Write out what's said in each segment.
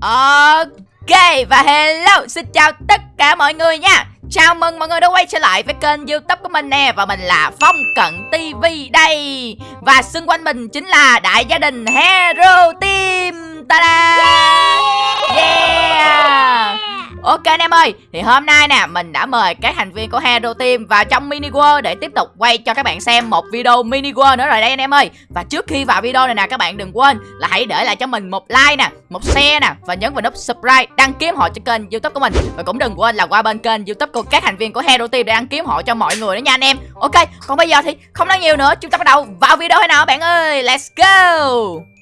Ok và hello xin chào tất cả mọi người nha. Chào mừng mọi người đã quay trở lại với kênh youtube của mình nè Và mình là Phong Cận TV đây. Và xung quanh mình chính là đại gia đình Hero Team. Ta-da! Yeah Ok anh em ơi, thì hôm nay nè mình đã mời các thành viên của Hero Team vào trong mini world để tiếp tục quay cho các bạn xem một video mini world nữa rồi đây anh em ơi. Và trước khi vào video này nè các bạn đừng quên là hãy để lại cho mình một like nè, một share nè và nhấn vào nút subscribe, đăng ký họ cho kênh YouTube của mình. Và cũng đừng quên là qua bên kênh YouTube của các thành viên của Hero Team để đăng ký họ cho mọi người nữa nha anh em. Ok, còn bây giờ thì không nói nhiều nữa, chúng ta bắt đầu vào video hay nào bạn ơi. Let's go.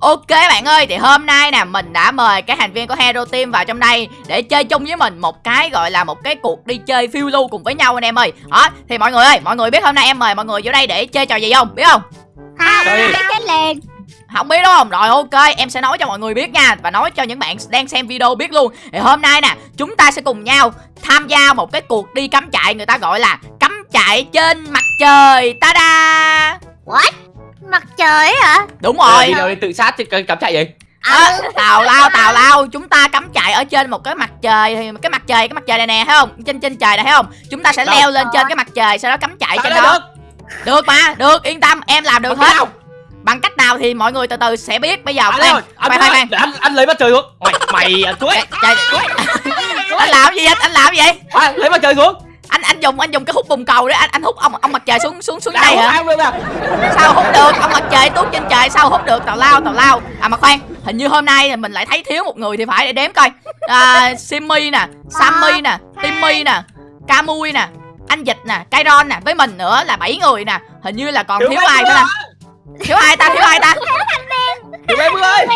Ok bạn ơi, thì hôm nay nè mình đã mời các thành viên của Hero Team vào trong đây để chơi chung với mình một cái gọi là một cái cuộc đi chơi phiêu lưu cùng với nhau anh em ơi. Đó, thì mọi người ơi, mọi người biết hôm nay em mời mọi người vô đây để chơi trò gì không? Biết không? Không, biết chết liền Không biết đúng không? Rồi ok, em sẽ nói cho mọi người biết nha Và nói cho những bạn đang xem video biết luôn Thì hôm nay nè, chúng ta sẽ cùng nhau tham gia một cái cuộc đi cắm trại Người ta gọi là cắm trại trên mặt trời Ta-da What? Trời hả? Đúng Rồi. Rồi đi đâu đi tự sát chứ cắm chạy gì à, Tào lao, tào lao. Chúng ta cắm trại ở trên một cái mặt trời Thì cái mặt trời, cái mặt trời này nè, thấy không? Trên trên trời này thấy không? Chúng ta sẽ Đâu? leo lên trên cái mặt trời Sau đó cắm trại Sao trên đó. được. Được mà, được, yên tâm, em làm được Bằng hết? Bằng cách nào thì mọi người từ từ sẽ biết. Bây giờ anh khoan, anh khoan, khoan, khoan. anh anh lấy mặt trời xuống. Mày mày à, chuối anh làm gì vậy? Anh làm gì? Vậy? à, lấy mặt trời xuống anh anh dùng anh dùng cái hút bùng cầu để anh anh hút ông ông mặt trời xuống xuống xuống Nào, đây hả? nè sao hút được? Ông mặt trời tuốt trên trời sao hút được? Tào lao tào lao. À mà khoan hình như hôm nay mình lại thấy thiếu một người thì phải để đếm coi. À, simmy nè sammy nè timmy nè camui nè anh dịch nè kairon nè với mình nữa là bảy người nè. Hình như là còn thiếu, ai nữa. nè thiếu ai ta? Thiếu ai ta? Thiếu em ơi.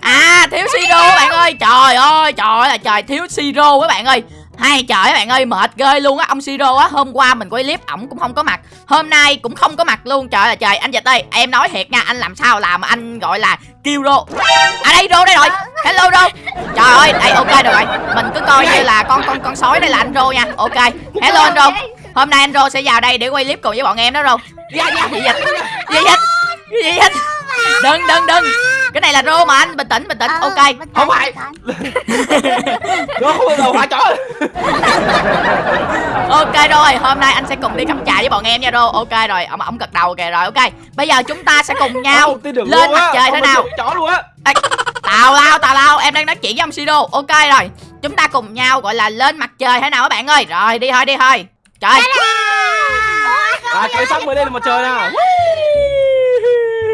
À thiếu siro bạn ơi. Trời ơi trời ơi là trời thiếu siro các bạn ơi hay trời các bạn ơi, mệt ghê luôn á. Ông Siro á, hôm qua mình quay clip, ổng cũng không có mặt. Hôm nay cũng không có mặt luôn. Trời ơi, trời, anh Dịch ơi, em nói thiệt nha, Anh làm sao làm mà anh gọi là kêu rô. À đây, rô đây rồi. Hello, rô. Trời ơi, đây, ok được rồi. Mình cứ coi như là con con con sói đây là anh rô nha. Ok. Hello, anh rô. Hôm nay anh rô sẽ vào đây để quay clip cùng với bọn em đó, rô. Dạ dạ gì dịch Gì dịch Gì dịch Đừng đừng đừng. Cái này là rô mà anh bình tĩnh bình tĩnh Ok. Không phải. nó không bao giờ hóa chó Ok rồi, hôm nay anh sẽ cùng đi cắm trại với bọn em nha Rô Ok rồi, ông ổng gật đầu kìa rồi ok. Bây giờ chúng ta sẽ cùng nhau lên mặt trời thế nào. chó luôn á. Tào lao, tào lao, em đang nói chuyện với ông Siro Ok rồi, chúng ta cùng nhau gọi là lên mặt trời thế nào các bạn ơi. Rồi, đi thôi, đi thôi. Trời. À chơi xong mới lên mặt trời nè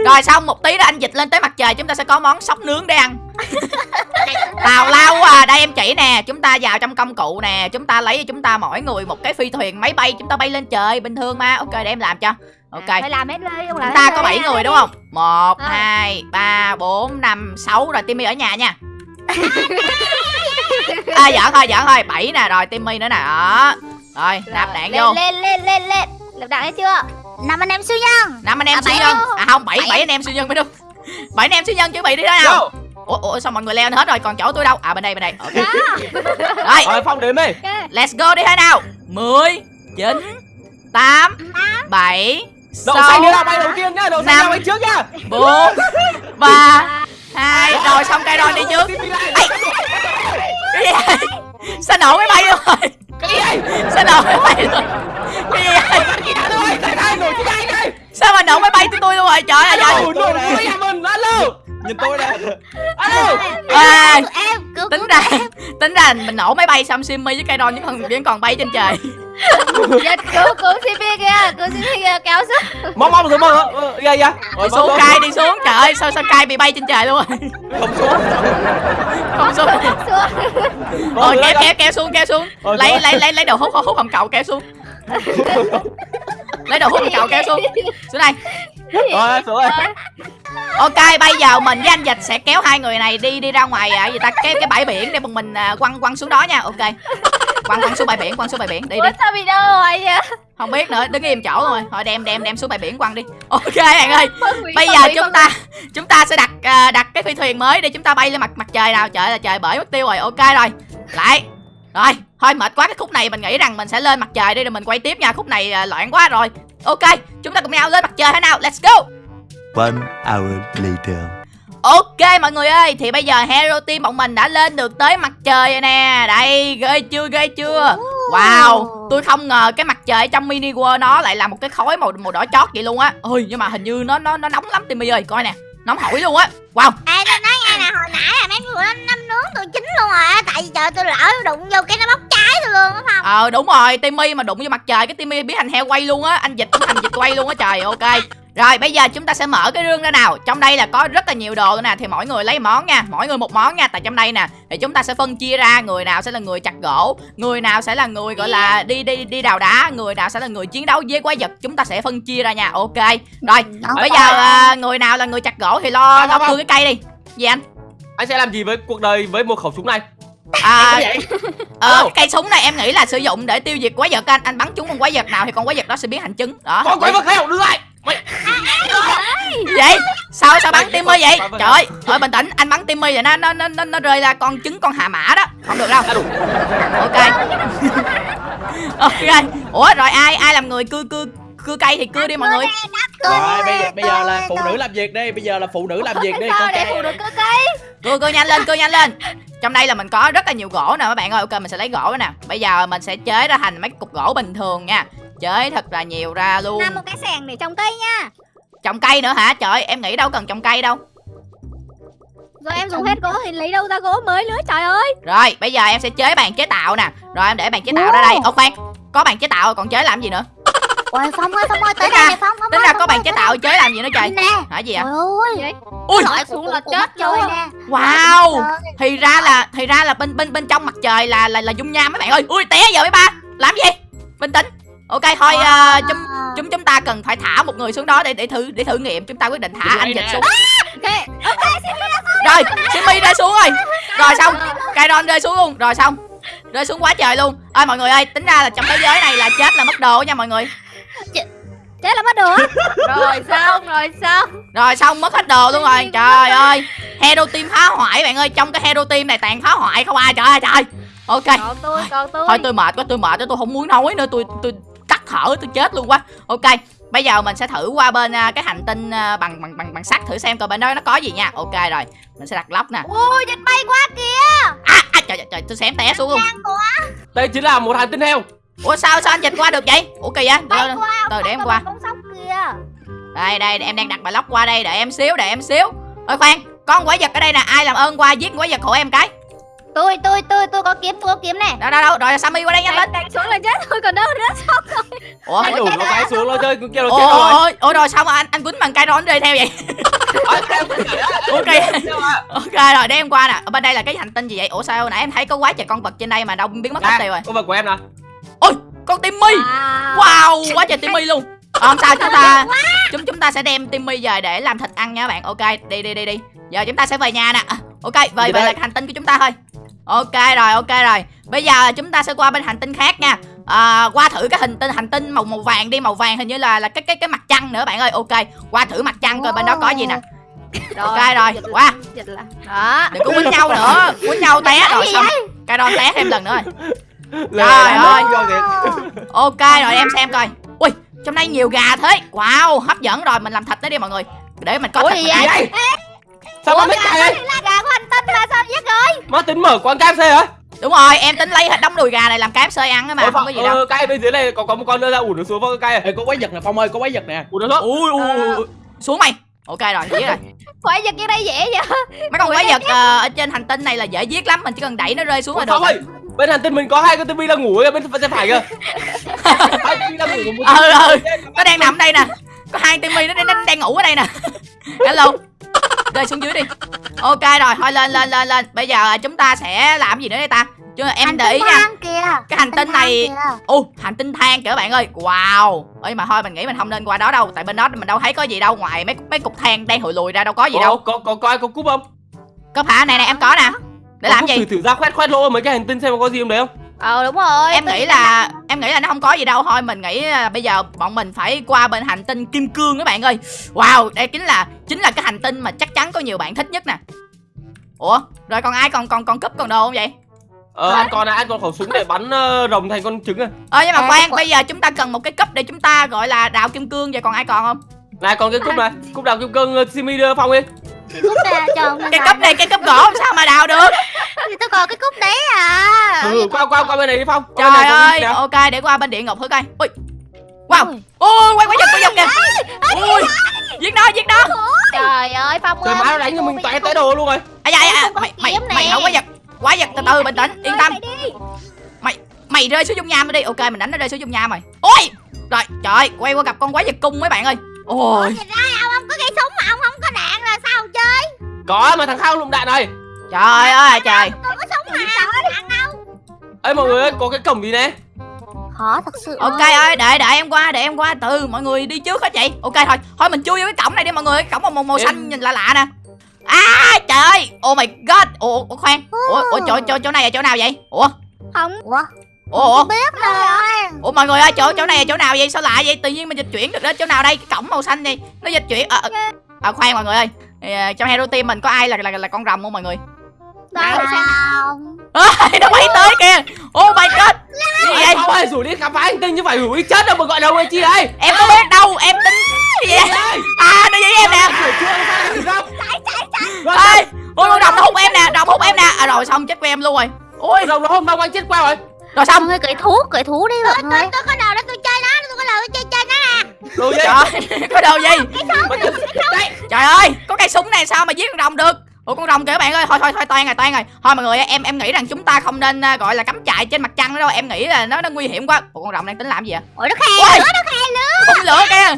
Rồi xong một tí nữa anh dịch lên tới mặt trời Chúng ta sẽ có món sóc nướng để ăn. Tào lao quá à, đây em chỉ nè Chúng ta vào trong công cụ nè Chúng ta lấy cho chúng ta mỗi người một cái phi thuyền máy bay Chúng ta bay lên trời bình thường mà. Ok để em làm cho. Ok. Phải làm hết đi Chúng ta có đi, 7 làm người đúng không? 1, Ờ. 2, 3, 4, 5, 6 Rồi Timmy ở nhà nha. À giỡn thôi, giỡn thôi. 7 nè, rồi Timmy nữa nè. Đó. Rồi, nạp đạn vô. lên lên lên lên. Lập đạn hết chưa Năm anh em siêu nhân. Năm anh em À, siêu bảy nhân. luôn. À không, 7, Bảy. 7 anh em siêu nhân mới đúng. 7 anh em siêu nhân chuẩn bị đi đó nào. Ủa, ủa sao mọi người leo lên hết rồi, còn chỗ tôi đâu? À bên đây, bên đây. Ok. Rồi, rồi phong đếm đi. Let's go đi thôi nào. 10, 9, 8, 7, đậu xanh 6, đi nào bay đầu tiên nhá đậu xanh Năm. nào bay trước nhá 4, 3, 2 Rồi xong cây rồi đi trước. Vậy? Sao nổ máy bay luôn rồi cái gì vậy? Sao nổ máy bay luôn Cái gì vậy? Rồi Sao mà nổ máy bay tới tôi luôn rồi? Trời ơi trời nhà mình. Alo. Nhìn tôi nè alo. À, Tính ra Tính ra mình nổ máy bay xong Simmy với cây đòn vẫn còn, vẫn còn bay trên trời Dịch cứu cứu CP kìa Cứu CP kìa kéo xuống mong mong rồi mong dạ dạ. Đi xuống cay đi xuống. Trời ơi sao sao cay bị bay trên trời luôn rồi? Không xuống. Không xuống. Xuống. Rồi kéo kéo kéo xuống kéo xuống. Ờ, Lấy lấy lấy lấy đồ hút hút hồng cậu kéo xuống. Lấy đồ hút hồng cậu kéo xuống. Xuống đây. Rồi xuống rồi Ok bây giờ mình với anh Dịch sẽ kéo hai người này đi đi ra ngoài à, gì ta cái cái bãi biển để bọn mình à, quăng quăng xuống đó nha. Ok. Quăng quăng xuống bãi biển quăng xuống bãi biển. Đi đi Bị đâu rồi vậy không biết nữa đứng im chỗ rồi. Thôi đem đem đem xuống bãi biển quăng đi. Ok bạn ơi. bây giờ chúng ta chúng ta sẽ đặt à, đặt cái phi thuyền mới để chúng ta bay lên mặt mặt trời nào? Trời là trời bể mất tiêu rồi. Ok rồi. Lại. Rồi. Thôi mệt quá cái khúc này mình nghĩ rằng mình sẽ lên mặt trời đi rồi mình quay tiếp nha. Khúc này à, loạn quá rồi. Ok chúng ta cùng nhau lên mặt trời thế nào? Let's go. One hour later. Ok mọi người ơi. Thì bây giờ Hero Team bọn mình đã lên được tới mặt trời rồi nè. Đây ghê chưa ghê chưa Wow Tôi không ngờ cái mặt trời trong mini world nó lại là một cái khối màu màu đỏ chót vậy luôn á. Ôi nhưng mà hình như nó nó nó nóng lắm Timmy ơi. Coi nè Nóng hổi luôn á. Wow. Nghe nè hồi nãy là mấy người nó năm nướng tôi chín luôn rồi á Tại vì trời tôi lỡ đụng vô cái nó bốc cháy tôi luôn á Phong Ờ đúng rồi Timmy mà đụng vô mặt trời Cái Timmy biến thành heo quay luôn á Anh dịch cũng thành dịch quay luôn á trời ok. Rồi bây giờ chúng ta sẽ mở cái rương ra nào. Trong đây là có rất là nhiều đồ nữa nè Thì mỗi người lấy món nha Mỗi người một món nha Tại trong đây nè Thì chúng ta sẽ phân chia ra Người nào sẽ là người chặt gỗ Người nào sẽ là người gọi là đi đi đi đào đá Người nào sẽ là người chiến đấu với quái vật Chúng ta sẽ phân chia ra nha Ok. Rồi bây giờ à, người nào là người chặt gỗ Thì lo lo cưa cái cây đi. Gì anh Anh sẽ làm gì với cuộc đời với một khẩu súng này? À, vậy? ờ, cái cây súng này em nghĩ là sử dụng để tiêu diệt quái vật anh. Anh bắn trúng con quái vật nào thì con quái vật đó sẽ biến thành trứng. Đó. Con quái vật heo đưa lại. Mày vậy? Sao sao bắn timmy vật, vậy? Trời ơi thôi bình tĩnh anh bắn timmy rồi nó nó nó nó, nó rơi ra con trứng con hà mã đó. Không được đâu. Ok. Ok. Ủa rồi ai ai làm người cưa cưa cưa cây thì cưa đi mọi người. Rồi bây giờ, bây giờ là phụ nữ làm việc đi Bây giờ là phụ nữ làm việc đi con để trai phụ được cơ cây. Cưa cưa nhanh lên cưa nhanh lên. Trong đây là mình có rất là nhiều gỗ nè các bạn ơi. Ok mình sẽ lấy gỗ nè. Bây giờ mình sẽ chế ra thành mấy cục gỗ bình thường nha. Chế thật là nhiều ra luôn. Làm một cái sàn để trồng cây nha. Trồng cây nữa hả? Trời ơi, em nghĩ đâu cần trồng cây đâu. Rồi em dùng hết gỗ thì lấy đâu ra gỗ mới nữa trời ơi. Rồi bây giờ em sẽ chế bàn chế tạo nè. Rồi em để bàn chế tạo ra đây. Ô khoan. Có bàn chế tạo rồi, còn chế làm gì nữa Ôi Phong ơi Phong ơi tới Tính đây ra- nè Phong Phong tính ra có ơi, chế tạo chơi làm gì nữa trời. Nè. Hả gì vậy? Ơi. Ui. Lội xuống là chết trời luôn nè. Wow. Thì ra là thì ra là bên bên bên trong mặt trời là là là dung nham mấy bạn ơi. Ui té giờ mấy ba. Làm gì? Bình tĩnh. Ok thôi uh, chúng chúng chúng ta cần phải thả một người xuống đó để để thử để thử nghiệm. Chúng ta quyết định thả anh dịch xuống. Ok rồi Simmy rơi xuống rồi. rồi xong Kairon rơi xuống luôn. Rồi xong rơi xuống quá trời luôn. Ơi mọi người ơi tính ra là trong thế giới này là chết là mất đồ nha mọi người Chết là mất đồ á. Rồi xong rồi xong rồi xong mất hết đồ luôn rồi. Trời ơi. Hero team phá hoại bạn ơi. Trong cái hero team này toàn phá hoại không ai. Trời ơi trời ok. Còn tôi còn tôi. Thôi tôi mệt quá tôi mệt quá tôi không muốn nói nữa. Tôi tôi tắt thở tôi chết luôn quá. Ok. Bây giờ mình sẽ thử qua bên à, cái hành tinh à, bằng bằng bằng bằng sắt thử xem coi bên đó nó có gì nha. Ok rồi. Mình sẽ đặt lóc nè. Ôi dịch bay quá kìa. À, à trời, trời trời tôi xém té xuống luôn. Đây chính là một hành tinh heo. Ủa sao sao anh dịch qua được vậy? Ủa kỳ vậy? Bay qua từ để em qua. một con sóc kìa đây đây em đang đặt bài lóc qua đây đợi em xíu đợi em xíu. Ôi khoan con quái vật ở đây nè ai làm ơn qua giết quái vật hộ em cái? Tôi tôi tôi tôi có kiếm tôi có kiếm nè. Đâu đâu đâu rồi sammy qua đây nhanh lên. Đánh, đánh xuống là chết thôi còn đâu nữa ủa Anh đủ nó cái xuống nó chơi kêu nó chết rồi. ủa ủa rồi sao mà anh anh quýnh bằng cây rón rơi theo vậy? Phải Ok. phải á. ok rồi để em qua nè. Ở bên đây là cái hành tinh gì vậy? Ủa sao nãy em thấy có quá trời con vật trên đây mà đâu biến mất hết tiêu rồi. Con vật của em nè. Ôi con timmy. Wow. Quá trời timmy luôn. Ờ, không sao chúng ta chúng chúng ta sẽ đem timmy về để làm thịt ăn nha các bạn. Ok đi đi đi đi. Giờ chúng ta sẽ về nhà nè. Ok về về là hành tinh của chúng ta thôi. Ok rồi ok rồi. Bây giờ chúng ta sẽ qua bên hành tinh khác nha. À, qua thử cái hành tinh hành tinh màu màu vàng đi. Màu vàng hình như là là cái cái cái mặt trăng nữa bạn ơi. Ok qua thử mặt trăng coi bên đó có gì nè. Ok rồi qua Dịch là. Đó đừng có quýnh nhau nữa quýnh nhau té rồi xong. cái đó té thêm lần nữa rồi Trời ơi. ok rồi em xem coi. Ui trong đây nhiều gà thế. Wow hấp dẫn rồi mình làm thịt nó đi mọi người. Để mình có Ủa thịt gì vậy? Sao Ủa gà là gà của hành tinh mà sao giết rồi? Má tính mở quán KFC hả? đúng rồi em tính lấy hết đống đùi gà này làm KFC ăn á mà Ôi, không có gì đâu. ờ, cây bên dưới này có có một con nữa ra ủ nó xuống với cái cây. Ê, có quái vật nè Phong ơi có quái vật nè. Ủ nó xuống. ui ui ui, ui. Xuống mày ok rồi dễ rồi. Quái vật cái đây dễ vậy? Mấy con quái vật ờ, ở trên hành tinh này là dễ giết lắm mình chỉ cần đẩy nó rơi xuống là được ơi, bên hành tinh mình có hai con tivi đang ngủ ở bên bên phải kìa. Hai tivi đang ngủ một ừ ừ. Nó đang nằm đây nè. Có hai timmy nó, nó đang ngủ ở đây nè. Hello rơi xuống dưới đi. Ok rồi thôi lên lên lên lên. Bây giờ chúng ta sẽ làm gì nữa đây ta? Chứ em Hành để ý nha. kìa. Cái hành tinh này ô hành tinh than kìa các bạn ơi. Wow. Ơi mà thôi mình nghĩ mình không nên qua đó đâu. Tại bên đó mình đâu thấy có gì đâu. Ngoài mấy mấy cục than đang hồi lùi ra đâu có gì Ủa, đâu. Có có có ai có cúp không? có phải này này em có nè. Để Có làm gì? Thử thử ra khoét khoét lỗ mấy cái hành tinh xem có gì không đấy không? Ờ đúng rồi. Em nghĩ là em nghĩ là nó không có gì đâu. Thôi mình nghĩ là bây giờ bọn mình phải qua bên hành tinh kim cương các bạn ơi. Wow đây chính là chính là cái hành tinh mà chắc chắn có nhiều bạn thích nhất nè. Ủa rồi còn ai? Còn còn còn cúp còn đồ không vậy? Ờ, anh còn này, anh còn khẩu súng để bắn ờ, rồng thành con trứng à? ờ nhưng mà À, khoan bây giờ chúng ta cần một cái cấp để chúng ta gọi là đào kim cương. Vậy còn ai còn không? Này còn cái cúp này, cúp đào kim cương ờ, Simi đưa Phong đi. Cái cúp này cho ông cái cốc này cái cốc gỗ làm sao mà đào được? Thì tôi còn cái cúp đấy à. Ừ, qua qua qua bên này đi phong. Trời bên này, ơi nè. ok để qua bên địa ngục thử coi. Ui. Wow. Ui quay quay giật quay giật kìa. Ui. giết nó giết nó. Trời ơi Phong trời ơi. má nó đánh cho mình toé tới đồ luôn rồi. À dạ dạ Không có mày mày nè. mày không có giật. Quá giật từ từ bình tĩnh yên tâm. mày rơi xuống dung nham đi. Ok mình đánh nó rơi xuống dung nham rồi. Ôi. Rồi trời ơi, quay qua gặp con quái vật cung mấy bạn ơi ôi. Nhìn ra ông không có cây súng mà ông không có đạn là sao ông chơi? Có mà thằng khao lụng đạn này. Trời ơi trời. Tôi có súng mà không có đạn đâu. Ấy mọi người ơi có cái cổng gì nè? Khó thật sự ok ơi. để để em qua để em qua. Từ mọi người đi trước hả chị. Ok thôi. Thôi mình chui vô cái cổng này đi mọi người cái cổng màu màu, màu xanh nhìn lạ lạ nè. À trời ơi. Oh my god. Ủa, ủa khoan. Ủa, ủa chỗ, chỗ chỗ này là chỗ nào vậy? Ủa. Không. Ủa ủa ủa? Biết rồi ủa mọi người ơi chỗ chỗ này là chỗ nào vậy? Sao lạ vậy? Tự nhiên mình dịch chuyển được đến chỗ nào đây? Cái cổng màu xanh này nó dịch chuyển. À, à, à, khoan mọi người ơi. À, trong hero team mình có ai là là, là con rồng không mọi người? Đâu à, nó bay tới kìa. Oh my god. Gì vậy? Phong ơi rủ đi khám phá hành tinh chứ phải rủ đi chết đâu mà gọi đầu ấy chi đây? Em có biết đâu. Em tính gì vậy? À nó với em nè. Không? Ôi con rồng nó hút em nè. Rồng hút em nè. À rồi xong chết của em luôn rồi. Ôi Đồng nó hôm đâu? Anh chết qua rồi rồi xong Mọi người cởi thú cởi thú đi mọi tôi, người. tôi có đồ để tôi chơi nó Tôi có đồ tôi chơi chơi nó nè Đồ gì? Trời có đâu gì? Mà chết- Đấy trời ơi có cây súng này sao mà giết con rồng được? Ủa con rồng kìa các bạn ơi thôi thôi thôi toan rồi toan rồi. Thôi mọi người ơi, em em nghĩ rằng chúng ta không nên à, gọi là cắm trại trên mặt trăng nữa đâu. Em nghĩ là nó nó nguy hiểm quá. Ủa con rồng đang tính làm gì vậy? Ủa nó khe lửa nó khe lửa phun lửa kìa.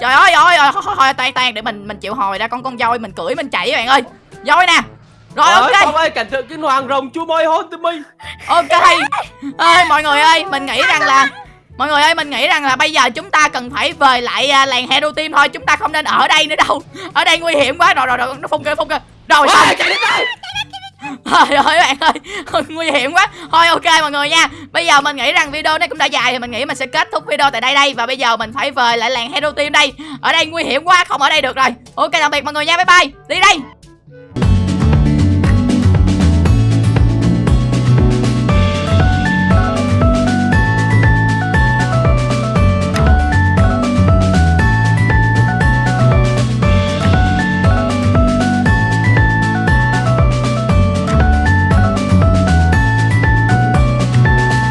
Trời ơi ơi ơi thôi thôi, thôi toan toan để mình mình chịu hồi ra. Con con voi mình cưỡi mình chạy các bạn ơi. Voi nè rồi Ôi, ok. ơi cẩn thận cái hoàng rồng chú môi hôn mình. Ok. Ơi mọi người ơi mình nghĩ rằng là mọi người ơi mình nghĩ rằng là bây giờ chúng ta cần phải về lại à, làng hero team thôi chúng ta không nên ở đây nữa đâu. Ở đây nguy hiểm quá. Rồi rồi rồi nó phun kìa phun kìa. Rồi. Xong Trời ơi bạn ơi Nguy hiểm quá. Thôi ok mọi người nha. Bây giờ mình nghĩ rằng video này cũng đã dài Thì mình nghĩ mình sẽ kết thúc video tại đây đây. Và bây giờ mình phải về lại làng Hero Team đây. Ở đây nguy hiểm quá Không ở đây được rồi. Ok tạm biệt mọi người nha. Bye bye. Đi đây